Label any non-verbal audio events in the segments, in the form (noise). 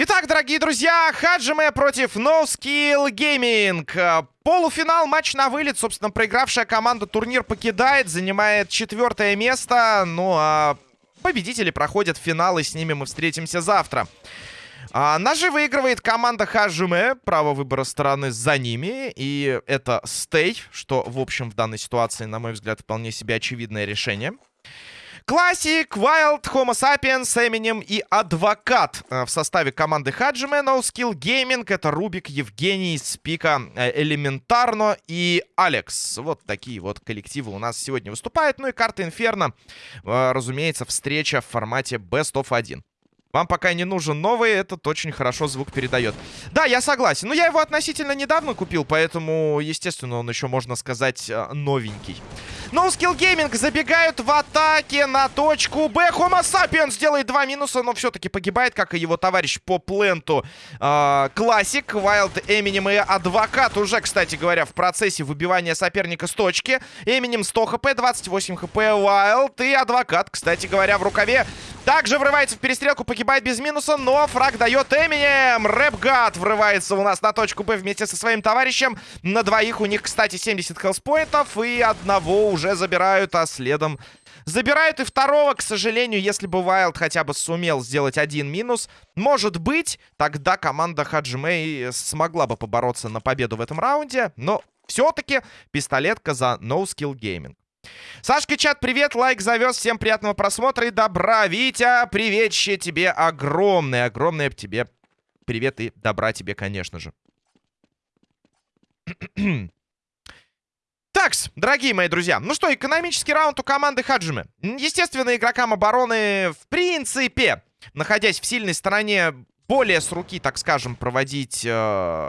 Итак, дорогие друзья, Хаджиме против No Skill Gaming. Полуфинал, матч на вылет. Собственно, проигравшая команда турнир покидает, занимает четвертое место. Ну, а победители проходят финал, и с ними мы встретимся завтра. А, ножи выигрывает команда Хаджиме. Право выбора стороны за ними. И это стей, что, в общем, в данной ситуации, на мой взгляд, вполне себе очевидное решение. Классик, Wild, Homo Sapiens, Эминем и Адвокат э, в составе команды Хаджиме, No Skill Gaming. Это Рубик, Евгений, Спика, э, Элементарно и Алекс. Вот такие вот коллективы у нас сегодня выступают. Ну и карта Инферно, э, разумеется, встреча в формате Best of 1. Вам пока не нужен новый, этот очень хорошо звук передает. Да, я согласен. Но я его относительно недавно купил, поэтому, естественно, он еще, можно сказать, новенький. No Skill Gaming забегают в атаке на точку Б. Homo Sapiens делает два минуса, но все-таки погибает, как и его товарищ по пленту. Классик, Wild, Эминем и Адвокат уже, кстати говоря, в процессе выбивания соперника с точки. Эминем 100 хп, 28 хп, Wild и Адвокат, кстати говоря, в рукаве. Также врывается в перестрелку, погибает без минуса, но фраг дает Эминем. Рэпгад врывается у нас на точку Б вместе со своим товарищем. На двоих у них, кстати, 70 хелспоинтов и одного уже забирают, а следом забирают и второго. К сожалению, если бы Вайлд хотя бы сумел сделать один минус, может быть, тогда команда Хаджимей смогла бы побороться на победу в этом раунде. Но все-таки пистолетка за No Skill Gaming. Сашка, чат, привет, лайк завез, всем приятного просмотра и добра. Витя, приветище тебе огромное, огромное тебе привет и добра тебе, конечно же. (clears throat) Такс, дорогие мои друзья. Ну что, экономический раунд у команды Хаджимы. Естественно, игрокам обороны, в принципе, находясь в сильной стороне, более с руки, так скажем, проводить э,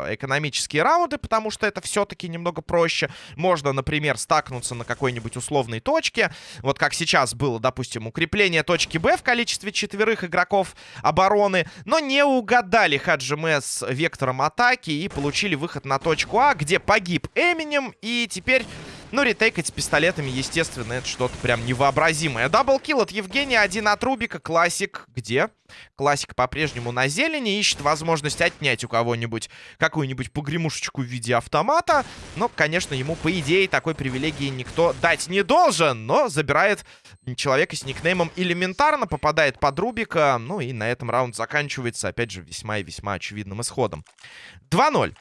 экономические раунды, потому что это все-таки немного проще. Можно, например, стакнуться на какой-нибудь условной точке. Вот как сейчас было, допустим, укрепление точки Б в количестве четверых игроков обороны. Но не угадали Хаджиме с вектором атаки и получили выход на точку А, где погиб Эминем. И теперь ну, ретейкать с пистолетами, естественно, это что-то прям невообразимое. Double kill от Евгения, один от Рубика. Классик где? Классик по-прежнему на зелени. Ищет возможность отнять у кого-нибудь какую-нибудь погремушечку в виде автомата. Но, конечно, ему, по идее, такой привилегии никто дать не должен. Но забирает человека с никнеймом элементарно, попадает под Рубика. Ну и на этом раунд заканчивается, опять же, весьма и весьма очевидным исходом. 2-0.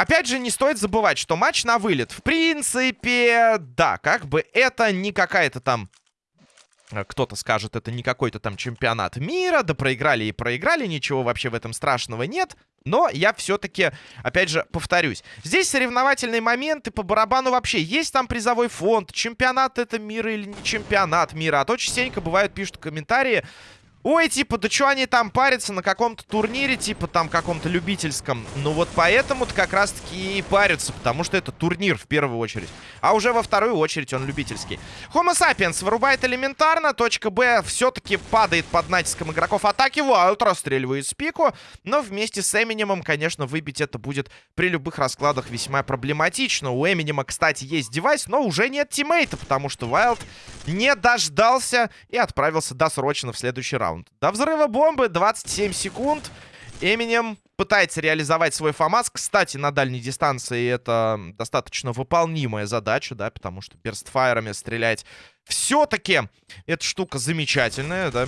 Опять же, не стоит забывать, что матч на вылет. В принципе, да, как бы это не какая-то там... Э, кто-то скажет, это не какой-то там чемпионат мира, да проиграли и проиграли, ничего вообще в этом страшного нет. Но я все-таки, опять же, повторюсь. Здесь соревновательные моменты по барабану вообще. Есть там призовой фонд, чемпионат это мира или не чемпионат мира. А то частенько бывают, пишут комментарии, Ой, типа, да что они там парятся на каком-то турнире, типа, там, каком-то любительском. Ну, вот поэтому-то как раз-таки и парятся, потому что это турнир в первую очередь. А уже во вторую очередь он любительский. Homo Sapiens вырубает элементарно. Точка Б все-таки падает под натиском игроков атаки. Вайлд расстреливает спику. Но вместе с Эминемом, конечно, выбить это будет при любых раскладах весьма проблематично. У Эминема, кстати, есть девайс, но уже нет тиммейта, потому что Вайлд не дождался и отправился досрочно в следующий раунд раунд. До взрыва бомбы 27 секунд. Эминем пытается реализовать свой ФАМАС. Кстати, на дальней дистанции это достаточно выполнимая задача, да, потому что перстфайрами стрелять все-таки эта штука замечательная, да.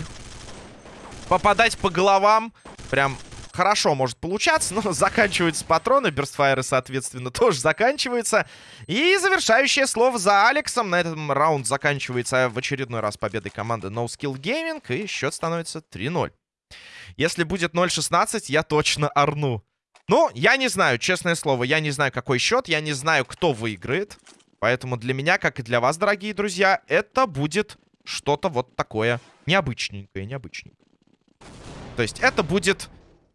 Попадать по головам прям хорошо может получаться, (laughs) но заканчиваются патроны, берстфайры, соответственно, тоже заканчиваются. И завершающее слово за Алексом. На этом раунд заканчивается в очередной раз победой команды No Skill Gaming, и счет становится 3-0. Если будет 0-16, я точно орну. Ну, я не знаю, честное слово, я не знаю, какой счет, я не знаю, кто выиграет. Поэтому для меня, как и для вас, дорогие друзья, это будет что-то вот такое необычненькое, необычненькое. То есть это будет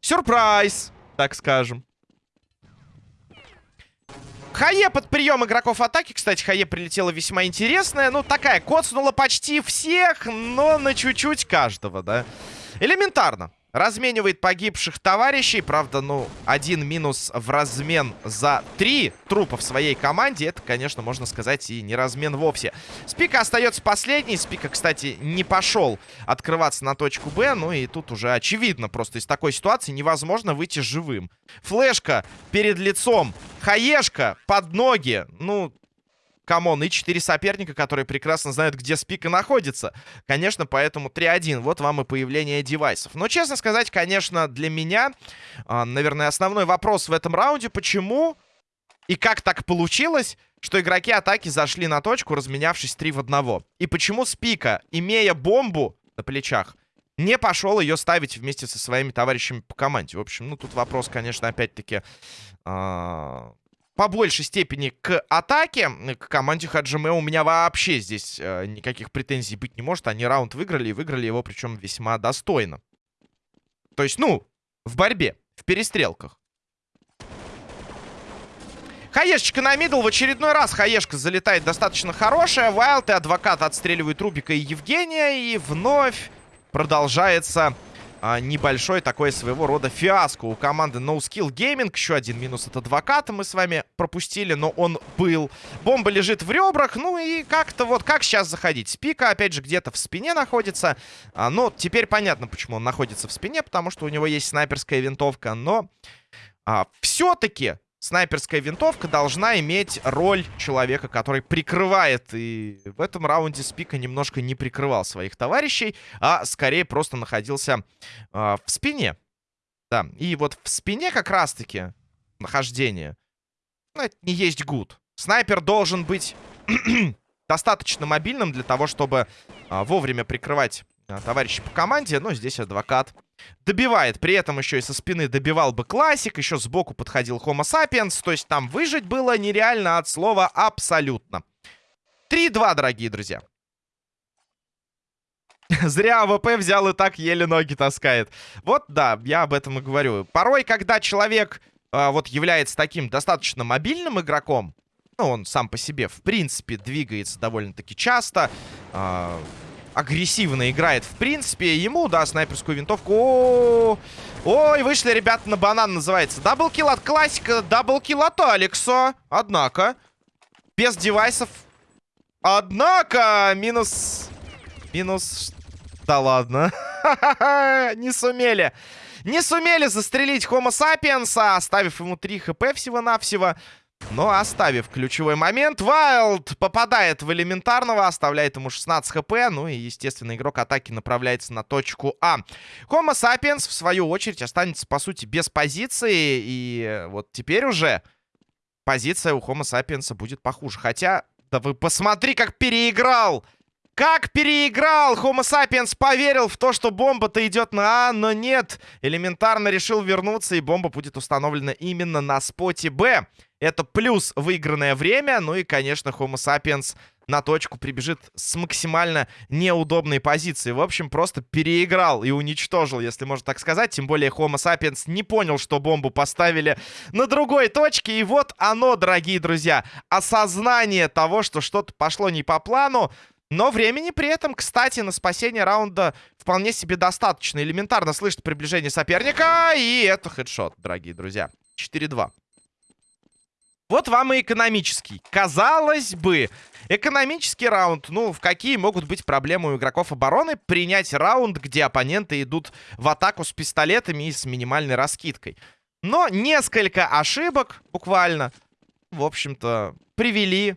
Сюрприз, так скажем. Хае под прием игроков атаки. Кстати, Хае прилетела весьма интересная. Ну, такая, коцнула почти всех, но на чуть-чуть каждого, да. Элементарно. Разменивает погибших товарищей. Правда, ну, один минус в размен за три трупа в своей команде. Это, конечно, можно сказать, и не размен вовсе. Спика остается последний. Спика, кстати, не пошел открываться на точку Б. Ну и тут уже очевидно, просто из такой ситуации невозможно выйти живым. Флешка перед лицом. Хаешка под ноги. Ну, come on, и четыре соперника, которые прекрасно знают, где спика находится. Конечно, поэтому 3-1. Вот вам и появление девайсов. Но, честно сказать, конечно, для меня, а, наверное, основной вопрос в этом раунде, почему и как так получилось, что игроки атаки зашли на точку, разменявшись 3 в 1. И почему спика, имея бомбу на плечах, не пошел ее ставить вместе со своими товарищами по команде. В общем, ну тут вопрос, конечно, опять-таки... Э по большей степени к атаке, к команде Хаджиме у меня вообще здесь э, никаких претензий быть не может. Они раунд выиграли, и выиграли его причем весьма достойно. То есть, ну, в борьбе, в перестрелках. Хаешечка на мидл. В очередной раз Хаешка залетает достаточно хорошая. Вайлд и Адвокат отстреливают Рубика и Евгения. И вновь продолжается а, небольшой такой своего рода фиаско у команды No Skill Gaming. Еще один минус от адвоката мы с вами пропустили, но он был. Бомба лежит в ребрах, ну и как-то вот как сейчас заходить. Спика, опять же, где-то в спине находится. А, но теперь понятно, почему он находится в спине, потому что у него есть снайперская винтовка, но а, все-таки снайперская винтовка должна иметь роль человека, который прикрывает. И в этом раунде Спика немножко не прикрывал своих товарищей, а скорее просто находился э, в спине. Да, и вот в спине как раз-таки нахождение, ну, это не есть гуд. Снайпер должен быть (clears throat) достаточно мобильным для того, чтобы э, вовремя прикрывать э, товарищей по команде. Но здесь адвокат Добивает. При этом еще и со спины добивал бы классик. Еще сбоку подходил Homo sapiens. То есть там выжить было нереально от слова абсолютно. 3-2, дорогие друзья. (laughs) Зря АВП взял и так еле ноги таскает. Вот, да, я об этом и говорю. Порой, когда человек э, вот является таким достаточно мобильным игроком, ну, он сам по себе, в принципе, двигается довольно-таки часто, э, агрессивно играет, в принципе. Ему, да, снайперскую винтовку. Ой, вышли ребята на банан, называется. Double kill от классика, double kill от Алекса. Однако, без девайсов. Однако, минус... Минус... Да ладно. (laughs) Не сумели. Не сумели застрелить Homo sapiens, оставив ему 3 хп всего-навсего. Но оставив ключевой момент, Вайлд попадает в элементарного, оставляет ему 16 хп. Ну и, естественно, игрок атаки направляется на точку А. Homo sapiens, в свою очередь, останется, по сути, без позиции. И вот теперь уже позиция у Homo sapiens будет похуже. Хотя, да вы посмотри, как переиграл! Как переиграл! Homo sapiens поверил в то, что бомба-то идет на А, но нет. Элементарно решил вернуться, и бомба будет установлена именно на споте Б. Это плюс выигранное время. Ну и, конечно, Homo sapiens на точку прибежит с максимально неудобной позиции. В общем, просто переиграл и уничтожил, если можно так сказать. Тем более Homo sapiens не понял, что бомбу поставили на другой точке. И вот оно, дорогие друзья, осознание того, что что-то пошло не по плану. Но времени при этом, кстати, на спасение раунда вполне себе достаточно. Элементарно слышит приближение соперника. И это хедшот, дорогие друзья. 4-2. Вот вам и экономический. Казалось бы, экономический раунд. Ну, в какие могут быть проблемы у игроков обороны принять раунд, где оппоненты идут в атаку с пистолетами и с минимальной раскидкой. Но несколько ошибок, буквально, в общем-то, привели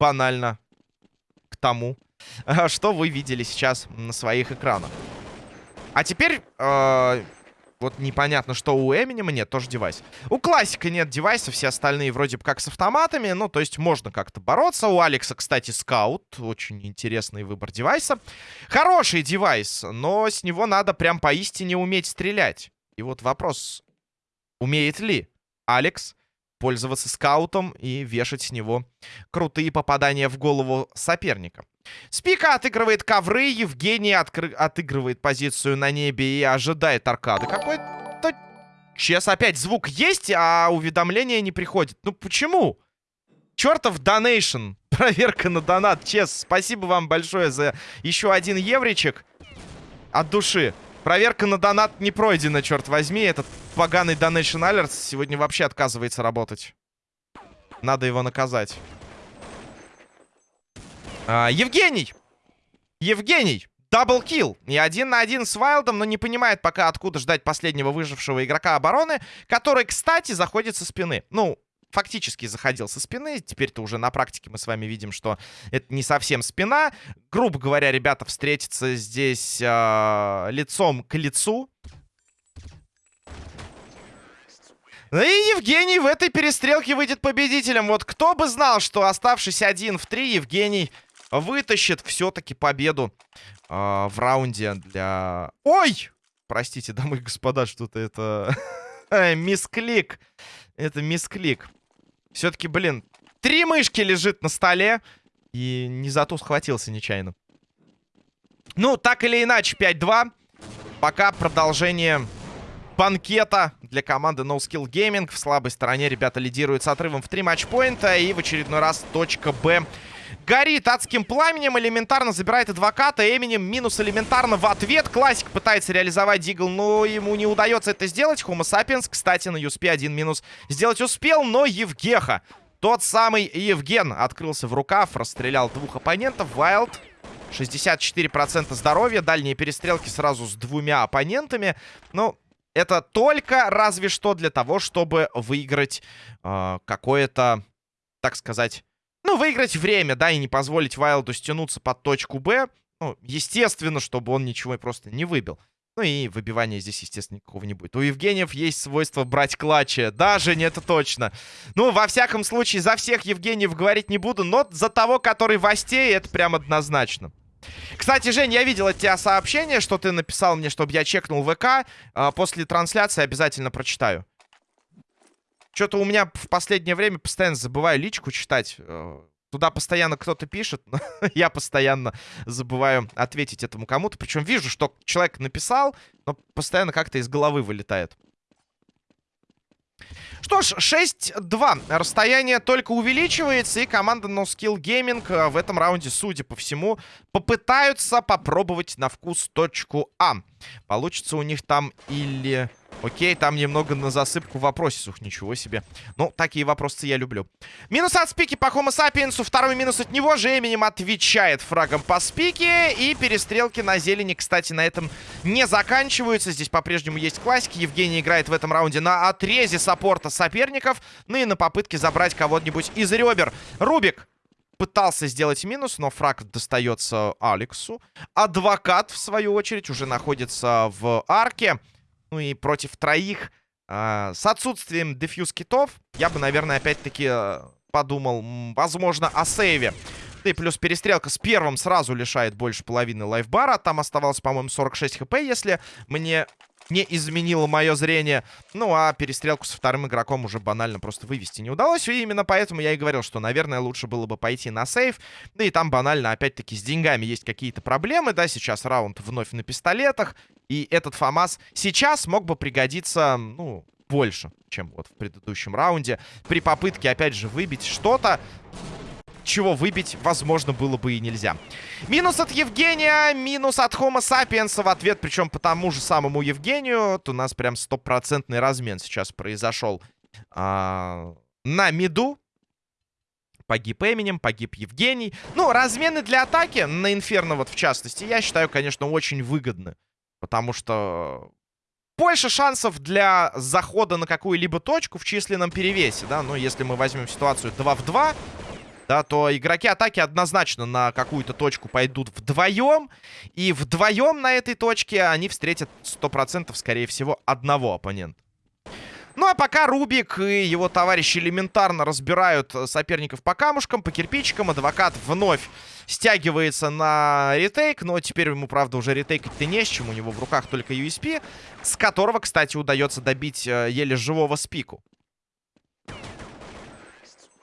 банально тому, (laughs) что вы видели сейчас на своих экранах. А теперь... Э вот непонятно, что у Эминема нет, тоже девайс. У Классика нет девайса, все остальные вроде бы как с автоматами. Ну, то есть можно как-то бороться. У Алекса, кстати, скаут. Очень интересный выбор девайса. Хороший девайс, но с него надо прям поистине уметь стрелять. И вот вопрос, умеет ли Алекс пользоваться скаутом и вешать с него крутые попадания в голову соперника. Спика отыгрывает ковры, Евгений откры... отыгрывает позицию на небе и ожидает аркады. Какой-то... Чес, опять звук есть, а уведомления не приходит. Ну почему? Чертов донейшн. (laughs) Проверка на донат. Чес, спасибо вам большое за еще один евричек. От души. Проверка на донат не пройдена, черт возьми. Этот поганый Donation Alerts сегодня вообще отказывается работать. Надо его наказать. А, Евгений! Евгений! Даблкил. И один на один с Вайлдом, но не понимает пока, откуда ждать последнего выжившего игрока обороны, который, кстати, заходит со спины. Ну, фактически заходил со спины. Теперь-то уже на практике мы с вами видим, что это не совсем спина. Грубо говоря, ребята встретятся здесь э, лицом к лицу. И Евгений в этой перестрелке выйдет победителем. Вот кто бы знал, что оставшись один в три, Евгений вытащит все-таки победу э, в раунде для... Ой! Простите, дамы и господа, что-то это... (laughs) мисклик. Это мисклик. Все-таки, блин, три мышки лежит на столе. И не за то схватился нечаянно. Ну, так или иначе, 5-2. Пока продолжение банкета для команды No Skill Gaming. В слабой стороне ребята лидируют с отрывом в 3 матчпоинта. И в очередной раз точка Б горит адским пламенем. Элементарно забирает адвоката. Эминем минус элементарно в ответ. Классик пытается реализовать Дигл, но ему не удается это сделать. Homo sapiens, кстати, на Юспе один минус сделать успел, но Евгеха. Тот самый Евген открылся в рукав, расстрелял двух оппонентов. Вайлд 64% здоровья. Дальние перестрелки сразу с двумя оппонентами. Ну, это только разве что для того, чтобы выиграть э, какое-то, так сказать, ну, выиграть время, да, и не позволить Вайлду стянуться под точку Б. Ну, естественно, чтобы он ничего просто не выбил. Ну и выбивания здесь, естественно, никакого не будет. У Евгениев есть свойство брать клатчи. Даже не это точно. Ну, во всяком случае, за всех Евгениев говорить не буду, но за того, который в Осте, это прям однозначно. Кстати, Жень, я видел от тебя сообщение, что ты написал мне, чтобы я чекнул ВК. А, после трансляции обязательно прочитаю. Что-то у меня в последнее время постоянно забываю личку читать. Э, туда постоянно кто-то пишет, (laughs) но я постоянно забываю ответить этому кому-то. Причем вижу, что человек написал, но постоянно как-то из головы вылетает. Что ж, 6-2. Расстояние только увеличивается, и команда No Skill Gaming э, в этом раунде, судя по всему, попытаются попробовать на вкус точку А. Получится у них там или... Окей, там немного на засыпку вопросов. Ничего себе. Ну, такие вопросы я люблю. Минус от спики по Homo sapiens. Второй минус от него же Эминем отвечает фрагом по спике. И перестрелки на зелени, кстати, на этом не заканчиваются. Здесь по-прежнему есть классики. Евгений играет в этом раунде на отрезе саппорта соперников. Ну и на попытке забрать кого-нибудь из ребер. Рубик пытался сделать минус, но фраг достается Алексу. Адвокат, в свою очередь, уже находится в арке. Ну и против троих э, с отсутствием дефьюз китов я бы, наверное, опять-таки э, подумал, возможно, о сейве. Да и плюс перестрелка с первым сразу лишает больше половины лайфбара. Там оставалось, по-моему, 46 хп, если мне не изменило мое зрение. Ну, а перестрелку со вторым игроком уже банально просто вывести не удалось. И именно поэтому я и говорил, что, наверное, лучше было бы пойти на сейф. Да и там банально, опять-таки, с деньгами есть какие-то проблемы. Да, сейчас раунд вновь на пистолетах. И этот ФАМАС сейчас мог бы пригодиться, ну, больше, чем вот в предыдущем раунде. При попытке, опять же, выбить что-то чего выбить, возможно, было бы и нельзя. Минус от Евгения, минус от Homo sapiens в ответ, причем по тому же самому Евгению. То у нас прям стопроцентный размен сейчас произошел а, на миду. Погиб Эминем, погиб Евгений. Ну, размены для атаки на Инферно вот в частности, я считаю, конечно, очень выгодны. Потому что больше шансов для захода на какую-либо точку в численном перевесе, да. Но если мы возьмем ситуацию 2 в 2, да, то игроки атаки однозначно на какую-то точку пойдут вдвоем. И вдвоем на этой точке они встретят 100% скорее всего одного оппонента. Ну а пока Рубик и его товарищи элементарно разбирают соперников по камушкам, по кирпичикам, адвокат вновь стягивается на ретейк, но теперь ему, правда, уже ретейкать-то не с чем, у него в руках только USP, с которого, кстати, удается добить э, еле живого спику.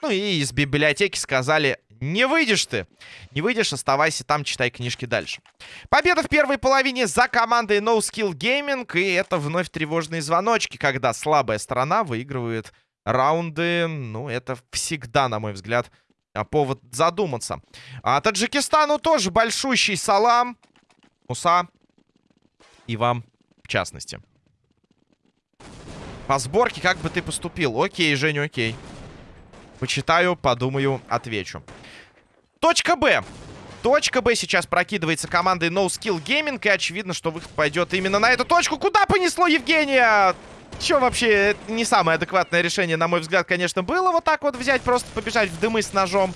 Ну и из библиотеки сказали, не выйдешь ты. Не выйдешь, оставайся там, читай книжки дальше. Победа в первой половине за командой No Skill Gaming. И это вновь тревожные звоночки, когда слабая сторона выигрывает раунды. Ну, это всегда, на мой взгляд, а, повод задуматься. А Таджикистану тоже большущий салам. Муса. И вам в частности. По сборке как бы ты поступил? Окей, Женя, окей. Почитаю, подумаю, отвечу. Точка Б. Точка Б сейчас прокидывается командой No Skill Gaming. И очевидно, что выход пойдет именно на эту точку. Куда понесло Евгения? Че вообще, это не самое адекватное решение, на мой взгляд, конечно, было вот так вот взять, просто побежать в дымы с ножом.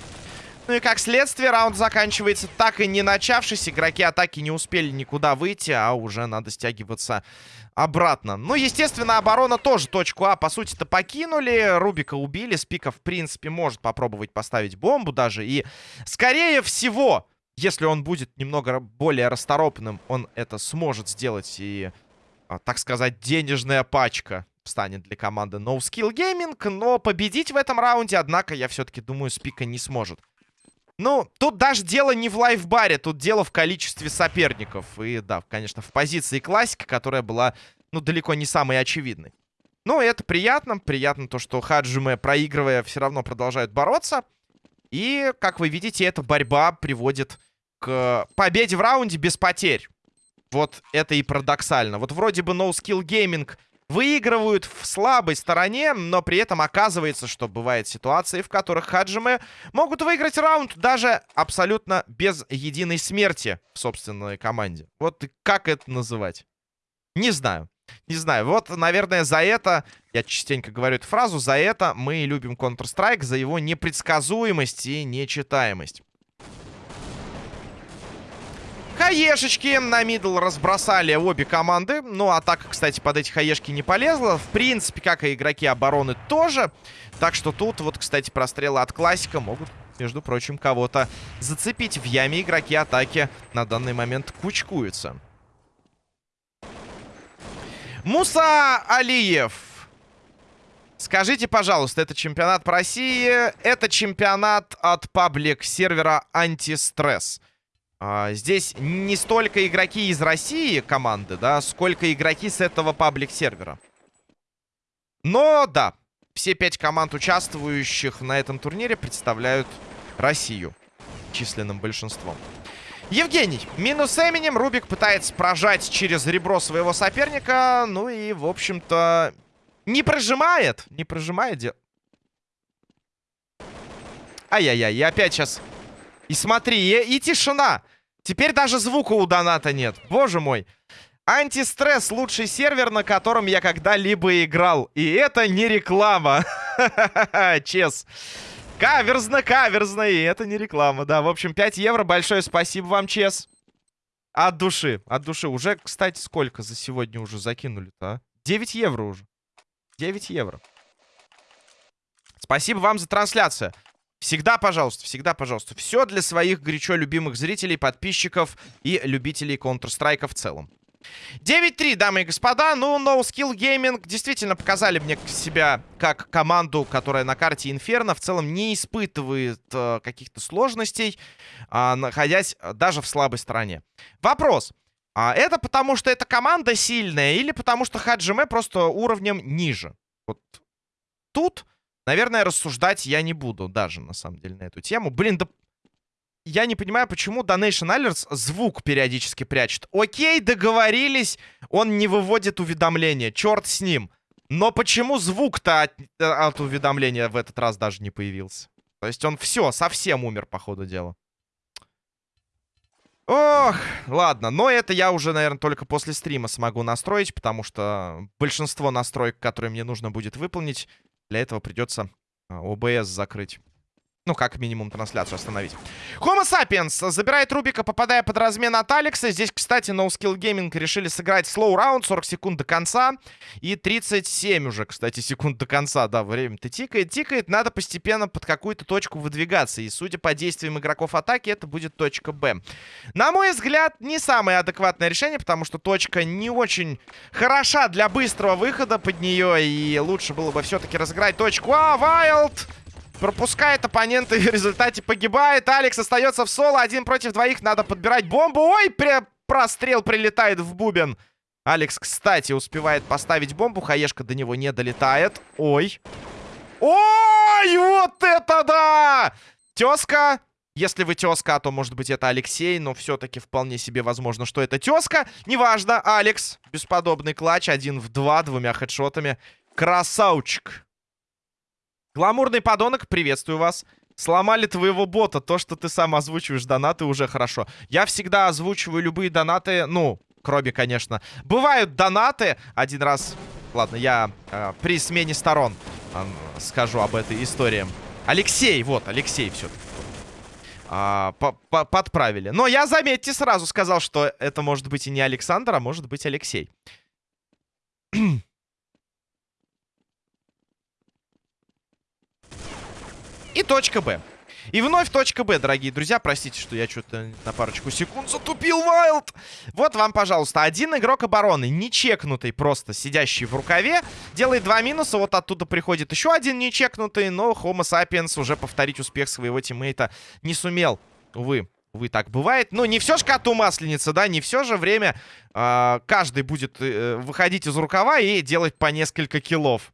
Ну и как следствие, раунд заканчивается так и не начавшись. Игроки атаки не успели никуда выйти, а уже надо стягиваться обратно. Ну, естественно, оборона тоже точку А, по сути-то, покинули. Рубика убили. Спика, в принципе, может попробовать поставить бомбу даже. И, скорее всего, если он будет немного более расторопным, он это сможет сделать. И, а, так сказать, денежная пачка станет для команды No Skill Gaming. Но победить в этом раунде, однако, я все-таки думаю, Спика не сможет. Ну, тут даже дело не в лайфбаре, тут дело в количестве соперников. И да, конечно, в позиции классика, которая была, ну, далеко не самой очевидной. Ну, это приятно. Приятно то, что Хаджиме, проигрывая, все равно продолжают бороться. И, как вы видите, эта борьба приводит к победе в раунде без потерь. Вот это и парадоксально. Вот вроде бы No Skill Gaming выигрывают в слабой стороне, но при этом оказывается, что бывают ситуации, в которых Хаджимы могут выиграть раунд даже абсолютно без единой смерти в собственной команде. Вот как это называть? Не знаю. Не знаю. Вот, наверное, за это, я частенько говорю эту фразу, за это мы любим Counter-Strike, за его непредсказуемость и нечитаемость. Хаешечки на мидл разбросали обе команды. Ну, атака, кстати, под эти хаешки не полезла. В принципе, как и игроки обороны тоже. Так что тут вот, кстати, прострелы от классика могут, между прочим, кого-то зацепить. В яме игроки атаки на данный момент кучкуются. Муса Алиев. Скажите, пожалуйста, это чемпионат по России. Это чемпионат от паблик-сервера «Антистресс». А, здесь не столько игроки из России команды, да, сколько игроки с этого паблик-сервера. Но, да, все пять команд, участвующих на этом турнире, представляют Россию численным большинством. Евгений, минус Эминем. Рубик пытается прожать через ребро своего соперника. Ну и, в общем-то, не прожимает. Не прожимает. Ай-яй-яй, и опять сейчас... И смотри, и, и тишина. Теперь даже звука у доната нет. Боже мой. Антистресс лучший сервер, на котором я когда-либо играл. И это не реклама. (laughs) Чес. Каверзно, каверзно. И это не реклама. Да, в общем, 5 евро. Большое спасибо вам, Чес. От души. От души. Уже, кстати, сколько за сегодня уже закинули-то, а? 9 евро уже. 9 евро. Спасибо вам за трансляцию. Всегда, пожалуйста, всегда, пожалуйста. Все для своих горячо любимых зрителей, подписчиков и любителей Counter-Strike в целом. 9-3, дамы и господа. Ну, No Skill Gaming действительно показали мне себя как команду, которая на карте Инферно в целом не испытывает э, каких-то сложностей, э, находясь даже в слабой стороне. Вопрос. А это потому, что эта команда сильная или потому, что Хаджиме просто уровнем ниже? Вот тут Наверное, рассуждать я не буду даже, на самом деле, на эту тему. Блин, да... Я не понимаю, почему Donation Alerts звук периодически прячет. Окей, договорились, он не выводит уведомления. Черт с ним. Но почему звук-то от, от уведомления в этот раз даже не появился? То есть он все, совсем умер, по ходу дела. Ох, ладно. Но это я уже, наверное, только после стрима смогу настроить, потому что большинство настроек, которые мне нужно будет выполнить, для этого придется ОБС а, закрыть. Ну, как минимум, трансляцию остановить. Homo sapiens забирает Рубика, попадая под размен от Алекса. Здесь, кстати, No Skill Gaming решили сыграть slow раунд, 40 секунд до конца. И 37 уже, кстати, секунд до конца. Да, время-то тикает, тикает. Надо постепенно под какую-то точку выдвигаться. И, судя по действиям игроков атаки, это будет точка Б. На мой взгляд, не самое адекватное решение, потому что точка не очень хороша для быстрого выхода под нее. И лучше было бы все-таки разыграть точку А. Вайлд! Пропускает оппонента и в результате погибает. Алекс остается в соло. Один против двоих. Надо подбирать бомбу. Ой, при... прострел прилетает в бубен. Алекс, кстати, успевает поставить бомбу. Хаешка до него не долетает. Ой. Ой, вот это да! Тезка Если вы тезка, то, может быть, это Алексей, но все-таки вполне себе возможно, что это тезка. Неважно, Алекс. Бесподобный клатч. Один в два, двумя хедшотами. Красавчик. Гламурный подонок, приветствую вас. Сломали твоего бота. То, что ты сам озвучиваешь донаты, уже хорошо. Я всегда озвучиваю любые донаты, ну, кроме, конечно. Бывают донаты. Один раз... Ладно, я э, при смене сторон э, скажу об этой истории. Алексей, вот, Алексей все-таки. А, по -по подправили. Но я, заметьте, сразу сказал, что это может быть и не Александр, а может быть Алексей. (clears throat) И точка Б. И вновь точка Б, дорогие друзья. Простите, что я что-то на парочку секунд затупил, Вайлд. Вот вам, пожалуйста, один игрок обороны, нечекнутый просто, сидящий в рукаве, делает два минуса. Вот оттуда приходит еще один нечекнутый, но Homo sapiens уже повторить успех своего тиммейта не сумел. Увы. Увы, так бывает. Но не все ж коту масленица, да, не все же время э, каждый будет э, выходить из рукава и делать по несколько киллов.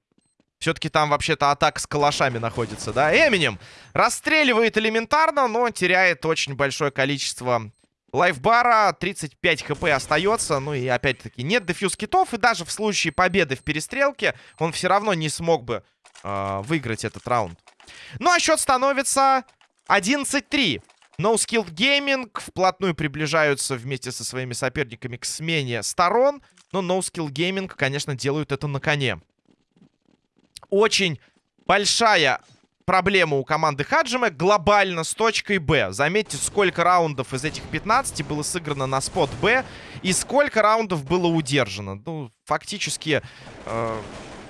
Все-таки там вообще-то атака с калашами находится, да? Эминем расстреливает элементарно, но теряет очень большое количество лайфбара. 35 хп остается. Ну и опять-таки нет дефьюз китов. И даже в случае победы в перестрелке он все равно не смог бы э, выиграть этот раунд. Ну а счет становится 11-3. No Skill Gaming вплотную приближаются вместе со своими соперниками к смене сторон. Но No Skill Gaming, конечно, делают это на коне очень большая проблема у команды Хаджима глобально с точкой Б. Заметьте, сколько раундов из этих 15 было сыграно на спот Б и сколько раундов было удержано. Ну, фактически, э,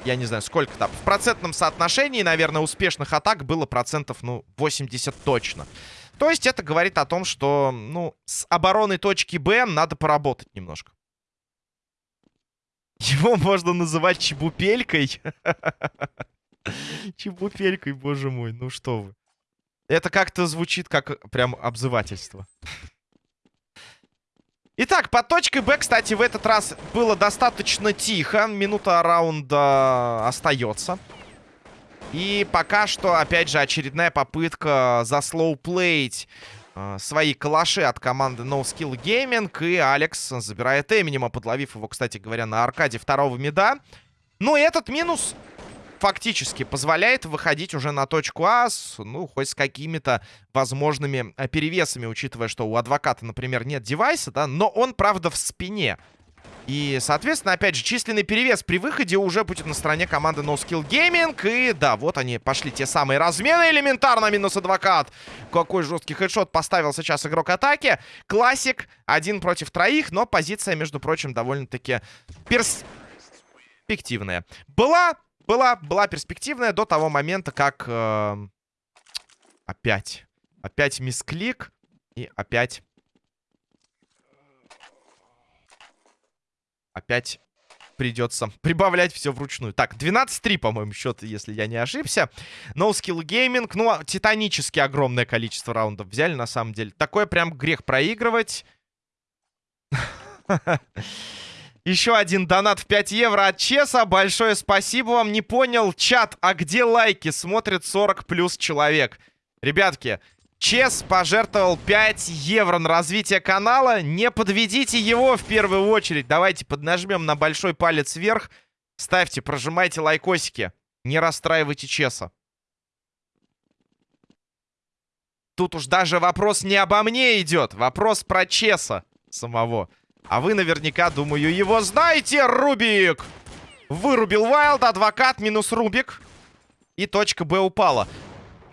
я не знаю, сколько там. В процентном соотношении, наверное, успешных атак было процентов, ну, 80 точно. То есть это говорит о том, что, ну, с обороной точки Б надо поработать немножко. Его (laughs) можно называть чебупелькой. (laughs) Чебупелькой, боже мой, ну что вы. Это как-то звучит как прям обзывательство. Итак, под точкой Б, кстати, в этот раз было достаточно тихо. Минута раунда остается. И пока что, опять же, очередная попытка заслоуплеить свои калаши от команды No Skill Gaming. И Алекс забирает Эминема, подловив его, кстати говоря, на аркаде второго меда. Ну и этот минус фактически позволяет выходить уже на точку А, с, ну, хоть с какими-то возможными э, перевесами, учитывая, что у адвоката, например, нет девайса, да, но он, правда, в спине. И, соответственно, опять же, численный перевес при выходе уже будет на стороне команды No Gaming. И да, вот они пошли те самые размены. Элементарно минус адвокат. Какой жесткий хедшот поставил сейчас игрок атаки. Классик. Один против троих. Но позиция, между прочим, довольно-таки перспективная. Была, была, была перспективная до того момента, как... Э, опять. Опять мисклик. И опять опять придется (laughs) прибавлять все вручную. Так, 12-3, по-моему, счет, если я не ошибся. No Skill Gaming. Ну, а титанически огромное количество раундов взяли, на самом деле. Такое прям грех проигрывать. (laughs) Еще один донат в 5 евро от Чеса. Большое спасибо вам. Не понял, чат, а где лайки? Смотрит 40 плюс человек. Ребятки, Чес пожертвовал 5 евро на развитие канала. Не подведите его в первую очередь. Давайте поднажмем на большой палец вверх. Ставьте, прожимайте лайкосики. Не расстраивайте Чеса. Тут уж даже вопрос не обо мне идет. Вопрос про Чеса самого. А вы наверняка, думаю, его знаете, Рубик! Вырубил Вайлд, адвокат минус Рубик. И точка Б упала.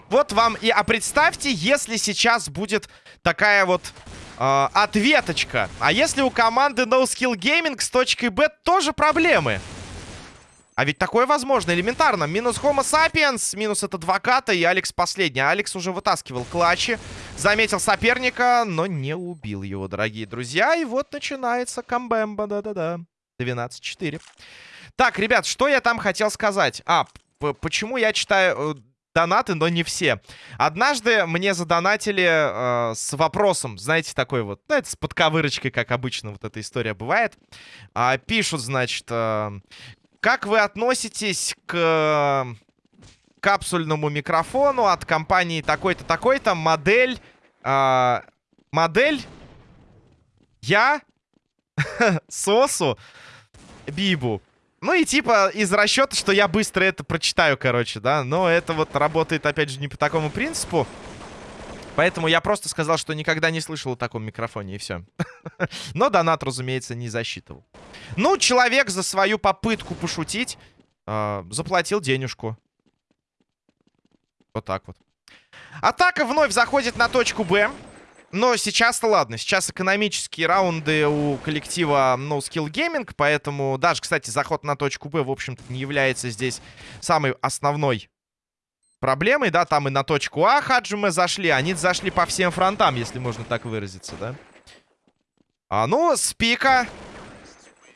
Вот вам и... А представьте, если сейчас будет такая вот э, ответочка. А если у команды No Skill Gaming с точкой Б тоже проблемы? А ведь такое возможно, элементарно. Минус Homo Sapiens, минус от адвоката и Алекс последний. Алекс уже вытаскивал клатчи. Заметил соперника, но не убил его, дорогие друзья. И вот начинается камбэмба, да-да-да. 12-4. Так, ребят, что я там хотел сказать? А, почему я читаю э, донаты, но не все. Однажды мне задонатили э, с вопросом, знаете, такой вот, ну, это с подковырочкой, как обычно вот эта история бывает. А, пишут, значит, э, как вы относитесь к э, капсульному микрофону от компании такой-то, такой-то, модель а, модель, я, (laughs) Сосу, Бибу. Ну и типа из расчета, что я быстро это прочитаю, короче, да. Но это вот работает, опять же, не по такому принципу. Поэтому я просто сказал, что никогда не слышал о таком микрофоне, и все. (laughs) Но донат, разумеется, не засчитывал. Ну, человек за свою попытку пошутить э, заплатил денежку. Вот так вот. Атака вновь заходит на точку Б. Но сейчас-то ладно. Сейчас экономические раунды у коллектива No Skill Gaming. Поэтому даже, кстати, заход на точку Б, в общем-то, не является здесь самой основной проблемой, да, там и на точку А Хаджимы зашли, они зашли по всем фронтам, если можно так выразиться, да. А, ну, с пика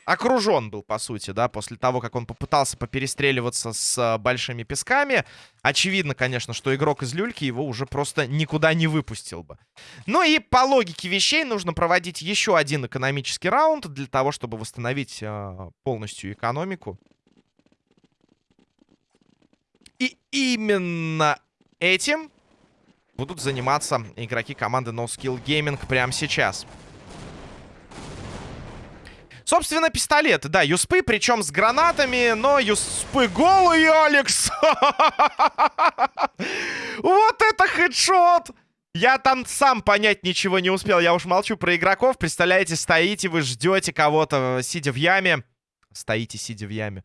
окружен был, по сути, да, после того, как он попытался поперестреливаться с а, большими песками. Очевидно, конечно, что игрок из люльки его уже просто никуда не выпустил бы. Ну и по логике вещей нужно проводить еще один экономический раунд для того, чтобы восстановить а, полностью экономику. И именно этим будут заниматься игроки команды No Gaming прямо сейчас. Собственно, пистолеты, да, юспы, причем с гранатами, но юспы голые, Алекс! (laughs) Вот это хедшот! Я там сам понять ничего не успел, я уж молчу про игроков. Представляете, стоите, вы ждете кого-то, сидя в яме. Стоите, сидя в яме.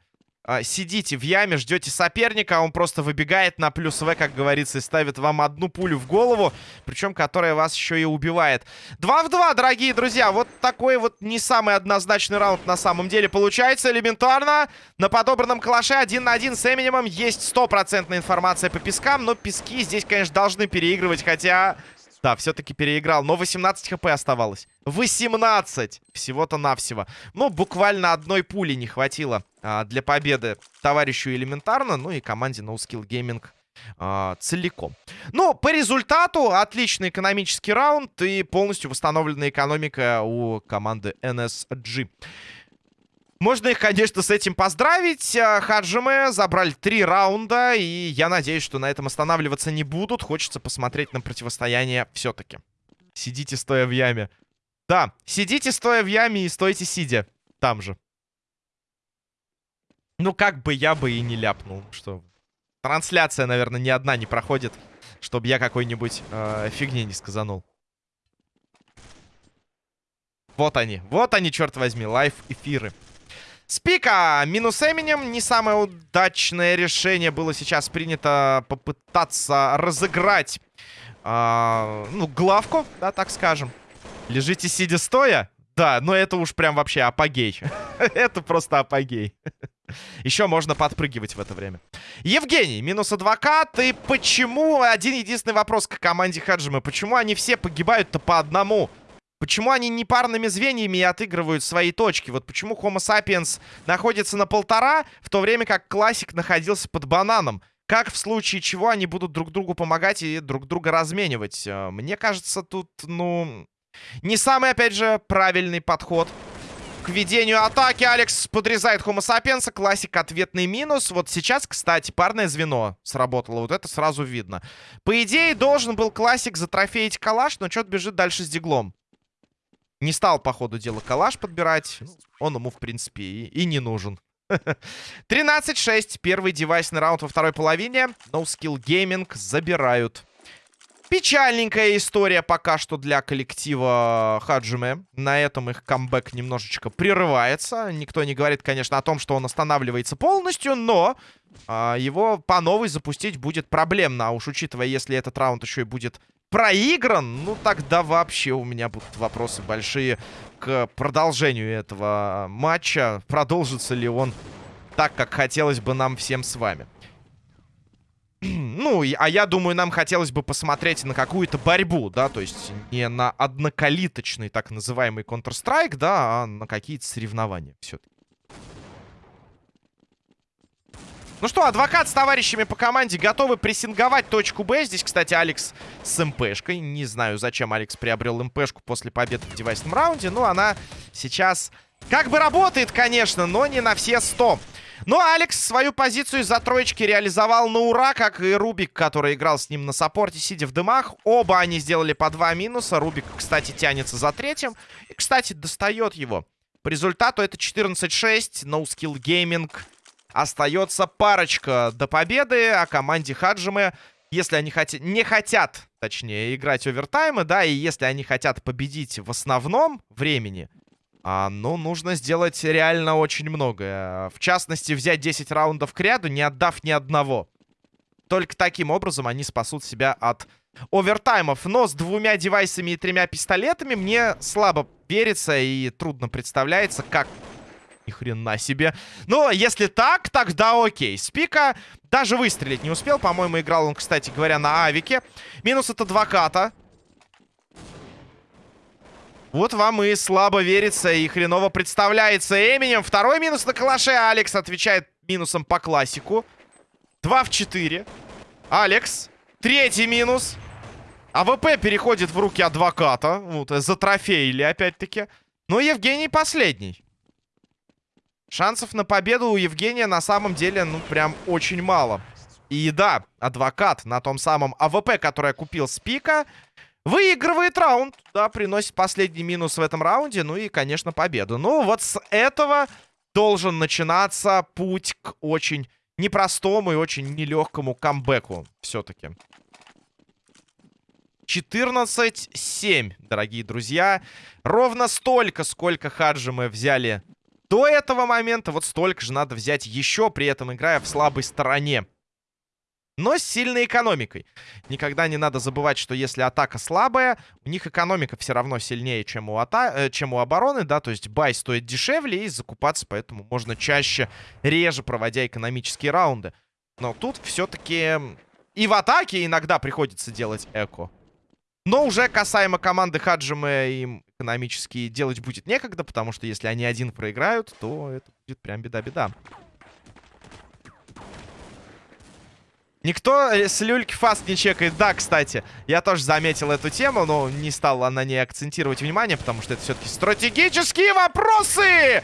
А, сидите в яме, ждете соперника, а он просто выбегает на плюс В, как говорится, и ставит вам одну пулю в голову, причем которая вас еще и убивает. 2 в 2, дорогие друзья, вот такой вот не самый однозначный раунд на самом деле получается элементарно. На подобранном калаше один на один с Эминемом есть стопроцентная информация по пескам, но пески здесь, конечно, должны переигрывать, хотя да, все-таки переиграл. Но 18 хп оставалось. 18! Всего-то навсего. Ну, буквально одной пули не хватило а, для победы товарищу элементарно. Ну и команде No Gaming а, целиком. Ну, по результату отличный экономический раунд и полностью восстановленная экономика у команды NSG. Можно их, конечно, с этим поздравить. А, Хаджиме забрали три раунда, и я надеюсь, что на этом останавливаться не будут. Хочется посмотреть на противостояние все-таки. Сидите, стоя в яме. Да, сидите, стоя в яме, и стойте, сидя. Там же. Ну, как бы я бы и не ляпнул, что... Трансляция, наверное, ни одна не проходит, чтобы я какой-нибудь э, фигни не сказанул. Вот они, вот они, черт возьми, лайв-эфиры. Спика минус Эминем. Не самое удачное решение было сейчас принято попытаться разыграть, э, ну, главку, да, так скажем. Лежите сидя стоя? Да, но это уж прям вообще апогей. (laughs) это просто апогей. (laughs) Еще можно подпрыгивать в это время. Евгений, минус адвокат. И почему, один единственный вопрос к команде Хаджима. Почему они все погибают-то по одному? Почему они не парными звеньями отыгрывают свои точки? Вот почему Homo sapiens находится на полтора, в то время как классик находился под бананом? Как в случае чего они будут друг другу помогать и друг друга разменивать? Э, мне кажется, тут, ну, не самый, опять же, правильный подход к ведению атаки. Алекс подрезает Homo sapiens. Классик ответный минус. Вот сейчас, кстати, парное звено сработало. Вот это сразу видно. По идее, должен был классик затрофеить калаш, но что-то бежит дальше с диглом. Не стал, по ходу дела, калаш подбирать. Он ему, в принципе, и, и не нужен. (laughs) 13-6. Первый девайсный раунд во второй половине. No Skill Gaming забирают. Печальненькая история пока что для коллектива Хаджиме. На этом их камбэк немножечко прерывается. Никто не говорит, конечно, о том, что он останавливается полностью, но а, его по новой запустить будет проблемно. А уж учитывая, если этот раунд еще и будет проигран, ну тогда вообще у меня будут вопросы большие к продолжению этого матча. Продолжится ли он так, как хотелось бы нам всем с вами. Ну, а я думаю, нам хотелось бы посмотреть на какую-то борьбу, да, то есть не на однокалиточный так называемый Counter-Strike, да, а на какие-то соревнования все-таки. Ну что, адвокат с товарищами по команде готовы прессинговать точку Б. Здесь, кстати, Алекс с МПшкой. Не знаю, зачем Алекс приобрел МПшку после победы в девайсном раунде. Но она сейчас как бы работает, конечно, но не на все 100. Ну, Алекс свою позицию из-за троечки реализовал на ура, как и Рубик, который играл с ним на саппорте, сидя в дымах. Оба они сделали по два минуса. Рубик, кстати, тянется за третьим. И, кстати, достает его. По результату это 14-6. No Skill Gaming. Остается парочка до победы. А команде Хаджимы, если они хотят, не хотят, точнее, играть овертаймы, да, и если они хотят победить в основном времени, а, ну, нужно сделать реально очень многое. В частности, взять 10 раундов к ряду, не отдав ни одного. Только таким образом они спасут себя от овертаймов. Но с двумя девайсами и тремя пистолетами мне слабо верится и трудно представляется, как... Ни хрена себе. Но если так, тогда окей. Спика даже выстрелить не успел. По-моему, играл он, кстати говоря, на авике. Минус от адвоката. Вот вам и слабо верится, и хреново представляется Эминем. Второй минус на калаше. Алекс отвечает минусом по классику. 2 в 4. Алекс. Третий минус. АВП переходит в руки адвоката. Вот, затрофеили опять-таки. Но Евгений последний. Шансов на победу у Евгения на самом деле, ну, прям очень мало. И да, адвокат на том самом АВП, который купил спика, Выигрывает раунд, да, приносит последний минус в этом раунде, ну и, конечно, победу. Ну, вот с этого должен начинаться путь к очень непростому и очень нелегкому камбэку все-таки. 14-7, дорогие друзья. Ровно столько, сколько хаджи мы взяли до этого момента, вот столько же надо взять еще, при этом играя в слабой стороне но с сильной экономикой. Никогда не надо забывать, что если атака слабая, у них экономика все равно сильнее, чем у, ата э, чем у обороны, да, то есть бай стоит дешевле и закупаться, поэтому можно чаще, реже проводя экономические раунды. Но тут все-таки и в атаке иногда приходится делать эко. Но уже касаемо команды Хаджима им экономически делать будет некогда, потому что если они один проиграют, то это будет прям беда-беда. Никто э, с люльки фаст не чекает. Да, кстати, я тоже заметил эту тему, но не стал на ней акцентировать внимание, потому что это все-таки стратегические вопросы!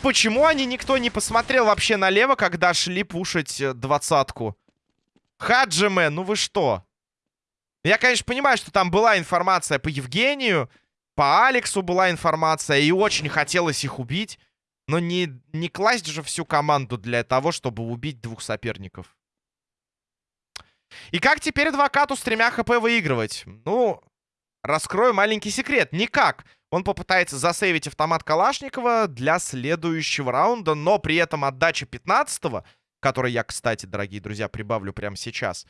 Почему они никто не посмотрел вообще налево, когда шли пушить э, двадцатку? Хаджиме, ну вы что? Я, конечно, понимаю, что там была информация по Евгению, по Алексу была информация, и очень хотелось их убить. Но не, не класть же всю команду для того, чтобы убить двух соперников. И как теперь адвокату с тремя хп выигрывать? Ну, раскрою маленький секрет. Никак. Он попытается засейвить автомат Калашникова для следующего раунда, но при этом отдача 15-го, который я, кстати, дорогие друзья, прибавлю прямо сейчас.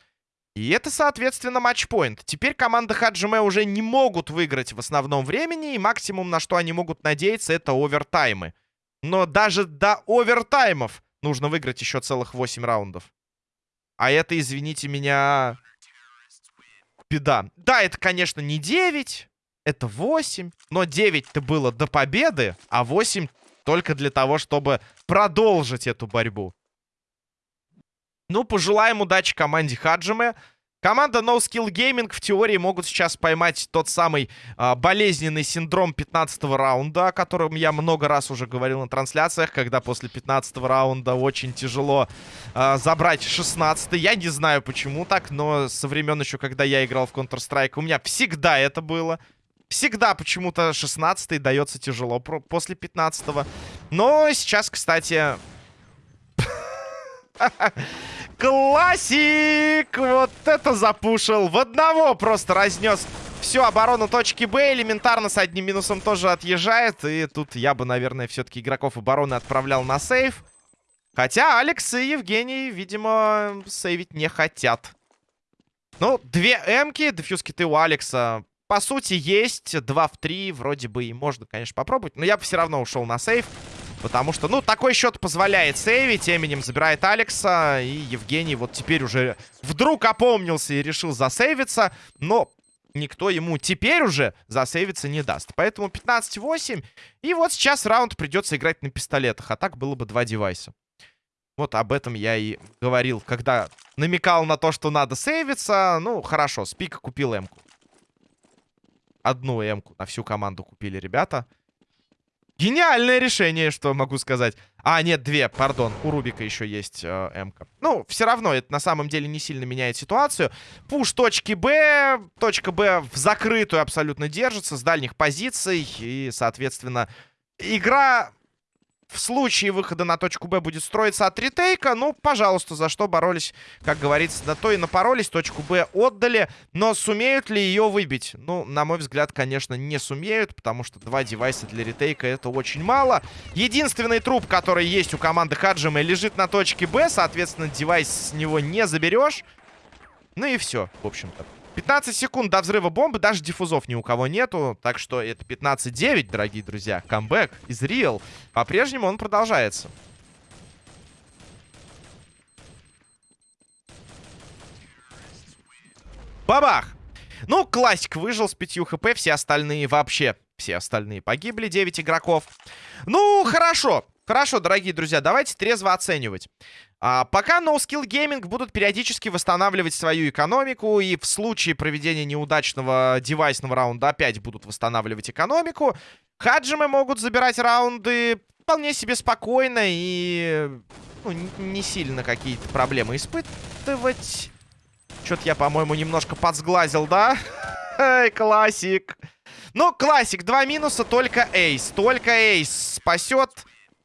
И это, соответственно, матчпоинт. Теперь команда Хаджиме уже не могут выиграть в основном времени, и максимум, на что они могут надеяться, это овертаймы. Но даже до овертаймов нужно выиграть еще целых 8 раундов. А это, извините меня, беда. Да, это, конечно, не 9, это 8. Но 9-то было до победы, а 8 только для того, чтобы продолжить эту борьбу. Ну, пожелаем удачи команде Хаджиме. Команда No Skill Gaming в теории могут сейчас поймать тот самый а, болезненный синдром 15 раунда, о котором я много раз уже говорил на трансляциях, когда после 15 раунда очень тяжело а, забрать 16 -й. Я не знаю почему так, но со времен еще, когда я играл в Counter-Strike, у меня всегда это было. Всегда почему-то 16 дается тяжело после 15 -го. Но сейчас, кстати... (laughs) Классик! Вот это запушил. В одного просто разнес всю оборону точки Б. Элементарно с одним минусом тоже отъезжает. И тут я бы, наверное, все-таки игроков обороны отправлял на сейв. Хотя Алекс и Евгений, видимо, сейвить не хотят. Ну, две эмки, дефьюз киты у Алекса, по сути, есть. Два в три, вроде бы и можно, конечно, попробовать. Но я бы все равно ушел на сейв. Потому что, ну, такой счет позволяет сейвить. Эминем забирает Алекса. И Евгений вот теперь уже вдруг опомнился и решил засейвиться. Но никто ему теперь уже засейвиться не даст. Поэтому 15-8. И вот сейчас раунд придется играть на пистолетах. А так было бы два девайса. Вот об этом я и говорил, когда намекал на то, что надо сейвиться. Ну, хорошо, Спика купил М-ку. Одну М-ку на всю команду купили ребята. Гениальное решение, что могу сказать. А, нет, две, пардон. У Рубика еще есть э, М-ка. Ну, все равно, это на самом деле не сильно меняет ситуацию. Пуш точки Б. Точка Б в закрытую абсолютно держится с дальних позиций. И, соответственно, игра в случае выхода на точку Б будет строиться от ретейка. Ну, пожалуйста, за что боролись, как говорится, на то и напоролись. Точку Б отдали. Но сумеют ли ее выбить? Ну, на мой взгляд, конечно, не сумеют, потому что два девайса для ретейка это очень мало. Единственный труп, который есть у команды Хаджима, лежит на точке Б. Соответственно, девайс с него не заберешь. Ну и все, в общем-то. 15 секунд до взрыва бомбы, даже диффузов ни у кого нету. Так что это 15-9, дорогие друзья. Камбэк из Real. По-прежнему он продолжается. Бабах! Ну, классик выжил с 5 хп, все остальные вообще, все остальные погибли, 9 игроков. Ну, хорошо, хорошо, дорогие друзья, давайте трезво оценивать. А, пока No Skill Gaming будут периодически восстанавливать свою экономику, и в случае проведения неудачного девайсного раунда опять будут восстанавливать экономику, Хаджимы могут забирать раунды вполне себе спокойно и ну, не сильно какие-то проблемы испытывать. Что-то я, по-моему, немножко подсглазил, да? Эй, классик. Ну, классик, два минуса, только эйс. Только эйс спасет.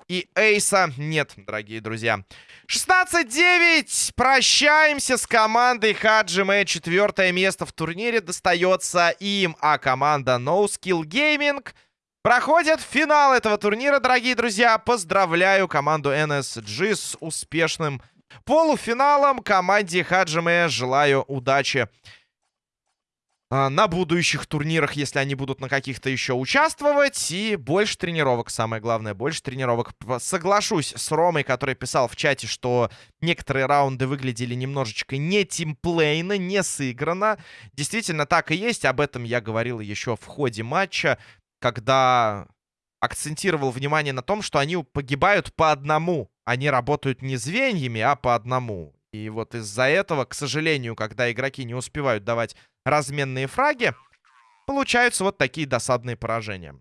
И эйса нет, дорогие друзья. 16-9. Прощаемся с командой Хаджиме. Четвертое место в турнире достается им. А команда No Skill Gaming проходит финал этого турнира, дорогие друзья. Поздравляю команду NSG с успешным полуфиналом. Команде Хаджиме желаю удачи на будущих турнирах, если они будут на каких-то еще участвовать. И больше тренировок, самое главное, больше тренировок. Соглашусь с Ромой, который писал в чате, что некоторые раунды выглядели немножечко не тимплейно, не сыграно. Действительно, так и есть. Об этом я говорил еще в ходе матча, когда акцентировал внимание на том, что они погибают по одному. Они работают не звеньями, а по одному. И вот из-за этого, к сожалению, когда игроки не успевают давать разменные фраги, получаются вот такие досадные поражения.